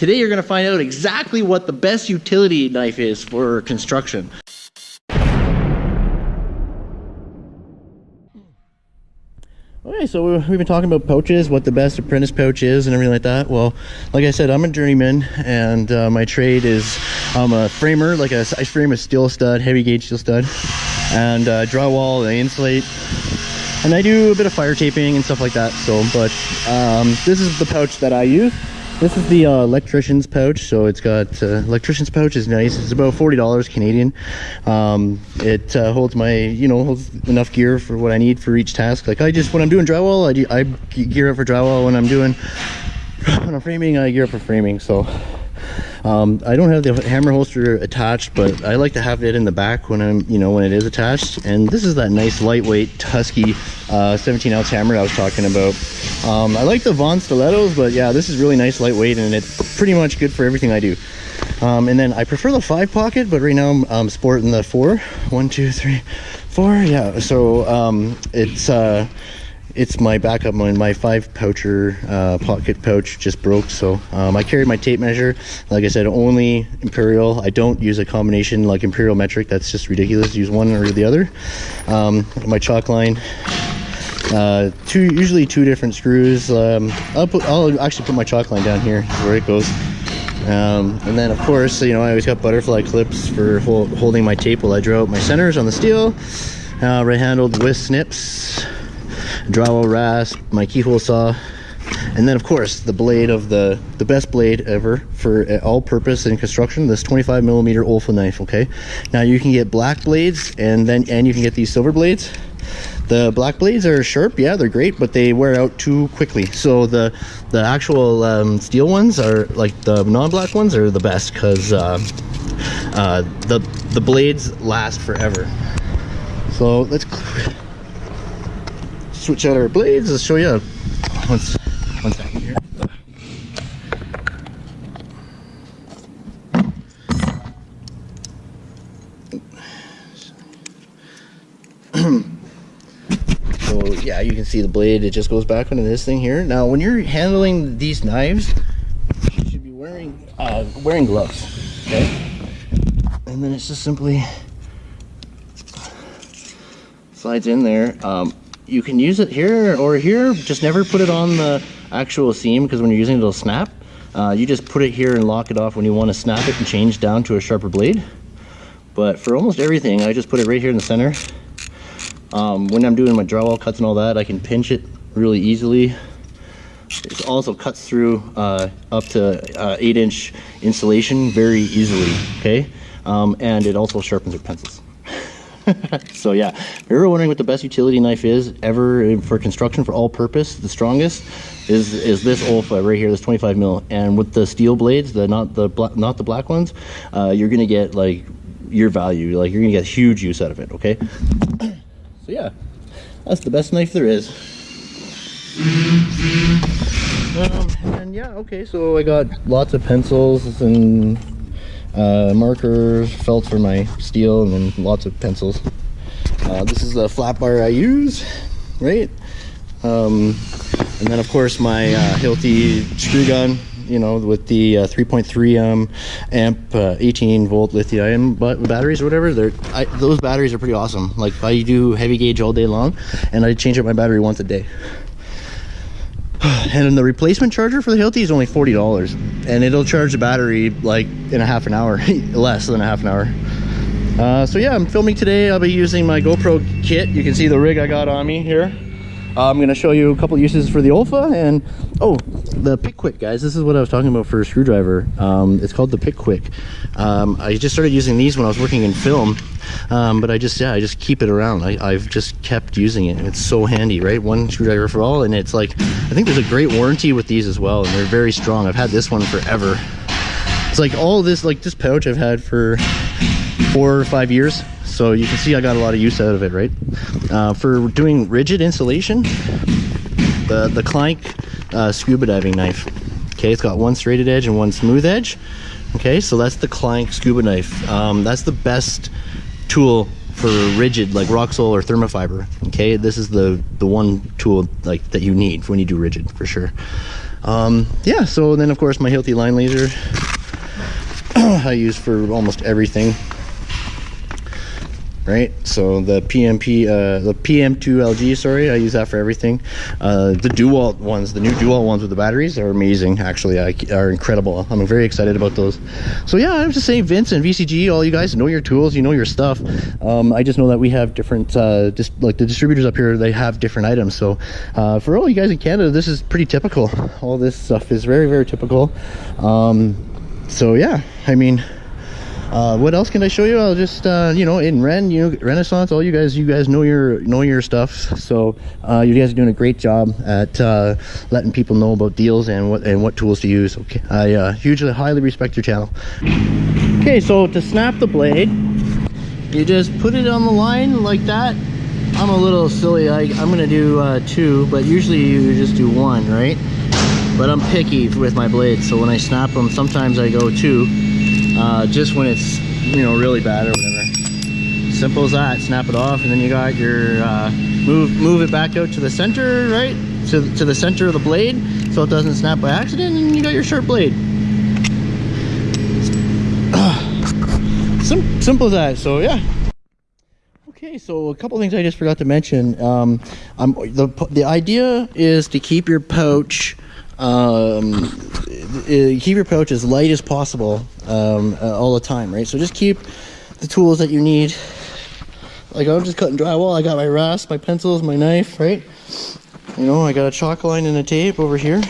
Today you're going to find out exactly what the best utility knife is for construction. Okay, so we've been talking about pouches, what the best apprentice pouch is and everything like that. Well, like I said, I'm a journeyman and uh, my trade is I'm a framer, like a, I frame a steel stud, heavy gauge steel stud, and uh, drywall, I insulate, and I do a bit of fire taping and stuff like that. So, but um, this is the pouch that I use. This is the uh, electrician's pouch. So it's got, uh, electrician's pouch is nice. It's about $40 Canadian. Um, it uh, holds my, you know, holds enough gear for what I need for each task. Like I just, when I'm doing drywall, I, do, I gear up for drywall. When I'm doing, when I'm framing, I gear up for framing. So um, I don't have the hammer holster attached, but I like to have it in the back when I'm, you know, when it is attached. And this is that nice lightweight Husky uh, 17 ounce hammer I was talking about. Um, I like the Vaughan stilettos, but yeah, this is really nice lightweight and it's pretty much good for everything I do. Um, and then I prefer the five pocket, but right now I'm sporting the four. One, two, three, four. Yeah. So um, it's uh, it's my backup one my five poucher uh, pocket pouch just broke so um, I carried my tape measure. Like I said only imperial. I don't use a combination like imperial metric. That's just ridiculous. Use one or the other. Um, my chalk line uh, two usually two different screws. Um, I'll, put, I'll actually put my chalk line down here where it goes. Um, and then of course you know I always got butterfly clips for holding my tape while I draw out my centers on the steel. Uh, right handled with snips drywall rasp, my keyhole saw, and then of course the blade of the the best blade ever for all purpose in construction this 25 millimeter olfa knife okay? Now you can get black blades and then and you can get these silver blades. The black blades are sharp yeah they're great but they wear out too quickly. So the the actual um, steel ones are like the non-black ones are the best because uh, uh, the the blades last forever. So let's switch out our blades. Let's show you one, second here. so yeah, you can see the blade. It just goes back into this thing here. Now, when you're handling these knives, you should be wearing uh, wearing gloves. Okay, and then it's just simply slides in there. Um, you can use it here or here just never put it on the actual seam because when you're using it it'll snap. Uh, you just put it here and lock it off when you want to snap it and change down to a sharper blade. But for almost everything I just put it right here in the center. Um, when I'm doing my drywall cuts and all that I can pinch it really easily. It also cuts through uh, up to uh, 8 inch insulation very easily okay? Um, and it also sharpens your pencils so yeah, if you're wondering what the best utility knife is ever for construction for all purpose, the strongest is is this Olfa right here, this 25 mil. And with the steel blades, the not the not the black ones, uh, you're gonna get like your value, like you're gonna get huge use out of it. Okay. so yeah, that's the best knife there is. Um, and yeah, okay, so I got lots of pencils and uh, markers, felt for my steel, and then lots of pencils. Uh, this is the flat bar I use, right? Um, and then of course my uh, Hilti screw gun, you know, with the uh, 3.3 um, amp, uh, 18 volt lithium batteries or whatever. They're I, those batteries are pretty awesome. Like I do heavy gauge all day long, and I change up my battery once a day. and then the replacement charger for the Hilti is only $40 and it'll charge the battery like in a half an hour less than a half an hour. Uh, so yeah I'm filming today. I'll be using my GoPro kit. You can see the rig I got on me here I'm gonna show you a couple uses for the Olfa and oh the Picquic guys. This is what I was talking about for a screwdriver. Um, it's called the Picquic um, I just started using these when I was working in film um, but I just yeah I just keep it around. I, have just kept using it. It's so handy right? One screwdriver for all and it's like I think there's a great warranty with these as well and they're very strong. I've had this one forever. It's like all this like this pouch I've had for four or five years. So you can see I got a lot of use out of it right? Uh, for doing rigid insulation the the Clank uh, scuba diving knife. Okay it's got one straighted edge and one smooth edge. Okay so that's the Clank scuba knife. Um, that's the best tool for rigid like Roxul or Thermafiber. Okay this is the the one tool like that you need when you do rigid for sure. Um, yeah so then of course my Hilti line laser I use for almost everything right? So the pmp uh, the pm2lg sorry i use that for everything. Uh, the dual ones the new dual ones with the batteries are amazing actually. I, are incredible. I'm very excited about those. So yeah i'm just saying vince and vcg all you guys know your tools you know your stuff. Um, i just know that we have different uh, just like the distributors up here they have different items. So uh, for all you guys in canada this is pretty typical. All this stuff is very very typical. Um, so yeah i mean uh, what else can I show you? I'll just uh, you know in Ren, you know, Renaissance, all you guys, you guys know your know your stuff. So uh, you guys are doing a great job at uh, letting people know about deals and what and what tools to use. Okay, I uh, hugely highly respect your channel. Okay, so to snap the blade, you just put it on the line like that. I'm a little silly. I, I'm gonna do uh, two, but usually you just do one, right? But I'm picky with my blades, so when I snap them, sometimes I go two uh, just when it's you know really bad or whatever. Simple as that. Snap it off and then you got your uh, move move it back out to the center right? To, to the center of the blade so it doesn't snap by accident and you got your sharp blade. Sim simple as that. So yeah. Okay, so a couple things I just forgot to mention. Um, I'm, the the idea is to keep your pouch um, keep your pouch as light as possible um, uh, all the time, right? So just keep the tools that you need. Like I'm just cutting drywall. I got my rasp, my pencils, my knife, right? You know, I got a chalk line and a tape over here.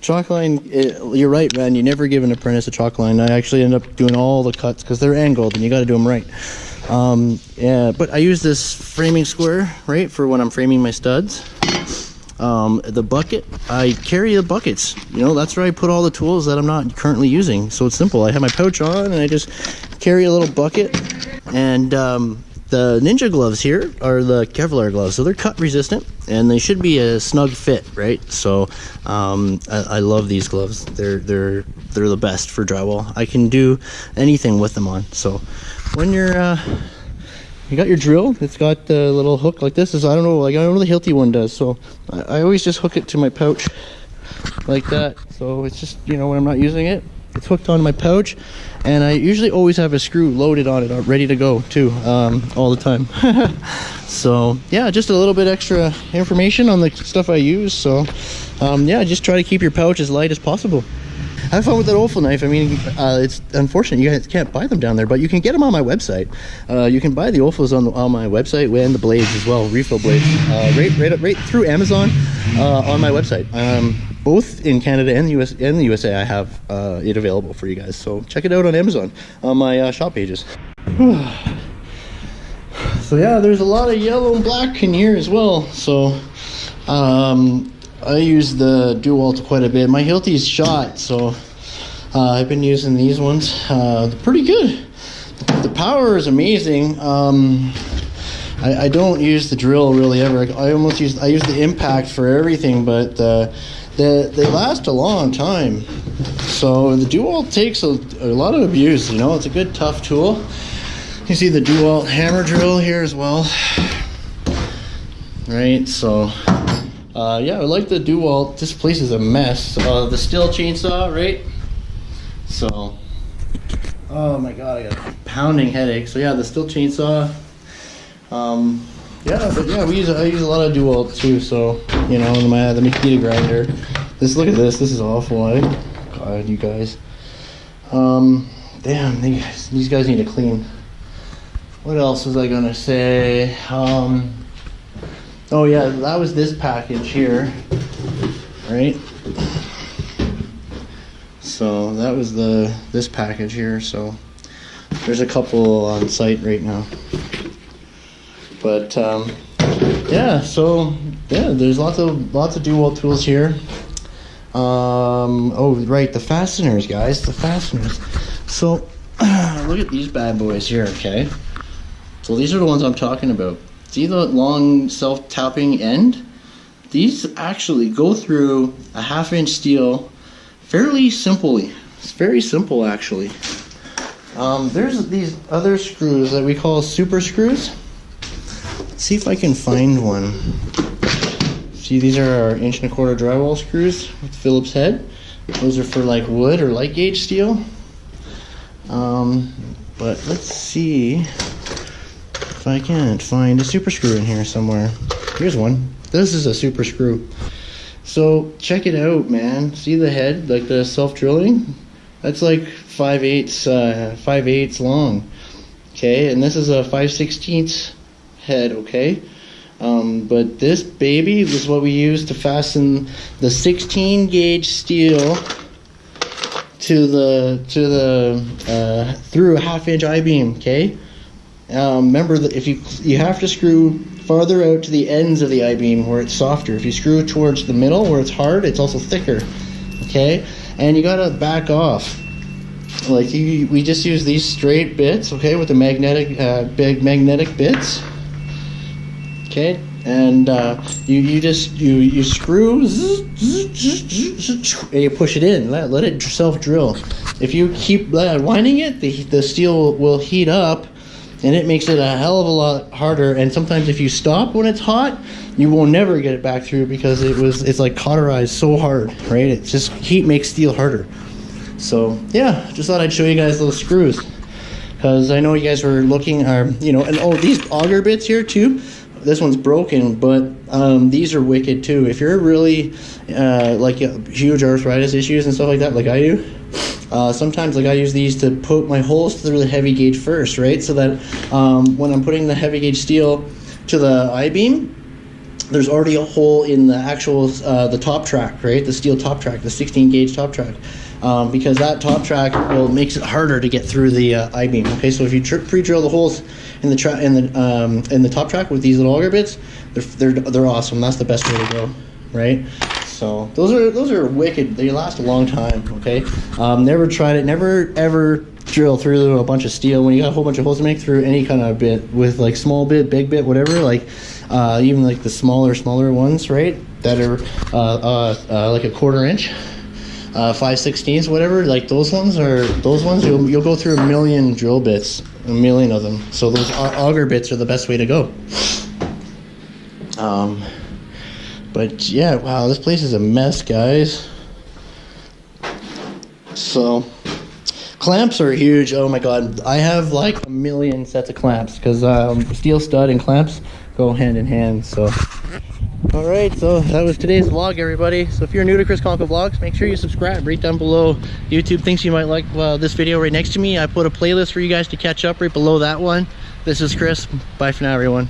Chalk line, it, you're right, man. You never give an apprentice a chalk line. I actually end up doing all the cuts because they're angled and you got to do them right. Um, yeah, but I use this framing square, right, for when I'm framing my studs. Um, the bucket, I carry the buckets. You know, that's where I put all the tools that I'm not currently using. So it's simple. I have my pouch on and I just carry a little bucket. And um, the Ninja gloves here are the Kevlar gloves. So they're cut resistant and they should be a snug fit, right? So um, I, I, love these gloves. They're, they're, they're the best for drywall. I can do anything with them on. So when you're... Uh, you got your drill? It's got the little hook like this. Is i don't know like i don't know the hilti one does so I, I, always just hook it to my pouch like that. So it's just you know when i'm not using it it's hooked on my pouch and i usually always have a screw loaded on it uh, ready to go too um, all the time. So yeah just a little bit extra information on the stuff i use so um, yeah just try to keep your pouch as light as possible have fun with that Olfa knife. I mean, uh, it's unfortunate you guys can't buy them down there, but you can get them on my website. Uh, you can buy the Olfas on, on my website and the blades as well, refill blades, uh, right, right, right through Amazon uh, on my website. Um, both in Canada and the US and the USA, I have uh, it available for you guys. So check it out on Amazon on my uh, shop pages. so yeah, there's a lot of yellow and black in here as well. So um, I use the DeWalt quite a bit. My Hilti's shot, so uh, I've been using these ones. Uh, they're pretty good. The power is amazing. Um, I, I, don't use the drill really ever. I, almost use I use the impact for everything, but uh, they, they last a long time. So the DeWalt takes a, a lot of abuse. You know, it's a good tough tool. You see the DeWalt hammer drill here as well, right? So uh, yeah, I like the DeWalt. This place is a mess. Uh, the Stihl chainsaw, right? So, oh my god, I got a pounding headache. So yeah, the Stihl chainsaw. Um, yeah, but yeah, we use I use a lot of DeWalt too. So you know, my the Makita grinder. This look at this. This is awful. Eh? God, you guys. Um, damn, these these guys need to clean. What else was I gonna say? Um. Oh yeah, that was this package here, right? So that was the this package here. So there's a couple on site right now. But um, yeah, so yeah, there's lots of lots of DeWalt tools here. Um, oh right, the fasteners, guys, the fasteners. So look at these bad boys here. Okay, so these are the ones I'm talking about. See the long self-tapping end? These actually go through a half inch steel fairly simply. It's very simple actually. Um, there's these other screws that we call super screws. Let's see if I can find one. See, these are our inch and a quarter drywall screws with Phillips head. Those are for like wood or light gauge steel. Um, but let's see if I can't find a super screw in here somewhere. Here's one. This is a super screw. So check it out, man. See the head, like the self-drilling? That's like 5 eighths, uh, 5 eighths long. Okay, and this is a 5 16ths head, okay? Um, but this baby was what we used to fasten the 16 gauge steel to the to the uh, through a half inch I beam. Okay. Um, remember that if you you have to screw farther out to the ends of the I beam where it's softer. If you screw towards the middle where it's hard, it's also thicker. Okay, and you gotta back off. Like you, we just use these straight bits. Okay, with the magnetic uh, big magnetic bits okay and uh, you you just you you screw and you push it in let, let it self drill if you keep uh, winding it the, the steel will heat up and it makes it a hell of a lot harder. And sometimes if you stop when it's hot you will never get it back through because it was it's like cauterized so hard right? It's just heat makes steel harder. So yeah just thought i'd show you guys those screws. Because i know you guys were looking are you know and oh these auger bits here too. This one's broken, but um, these are wicked too. If you're really uh, like uh, huge arthritis issues and stuff like that, like I do, uh, sometimes like I use these to put my holes through the heavy gauge first, right? So that um, when I'm putting the heavy gauge steel to the I beam, there's already a hole in the actual uh, the top track, right? The steel top track, the 16 gauge top track. Um, because that top track will makes it harder to get through the uh, I beam. Okay, so if you pre-drill the holes in the tra- in the um, in the top track with these little auger bits, they're, they're they're awesome. That's the best way to go, right? So those are those are wicked. They last a long time. Okay, um, never tried it. Never ever drill through a bunch of steel when you got a whole bunch of holes to make through any kind of bit with like small bit, big bit, whatever. Like uh, even like the smaller smaller ones, right? That are uh, uh, uh like a quarter inch uh, 5 16s, whatever, like those ones are those ones you'll, you'll go through a million drill bits, a million of them. So those auger bits are the best way to go. Um, but yeah, wow, this place is a mess, guys. So clamps are huge. Oh my god, I have like a million sets of clamps because um, steel stud and clamps go hand in hand. So. All right, so that was today's vlog, everybody. So if you're new to Chris Conco Vlogs, make sure you subscribe right down below. YouTube thinks you might like uh, this video right next to me. I put a playlist for you guys to catch up right below that one. This is Chris. Bye for now, everyone.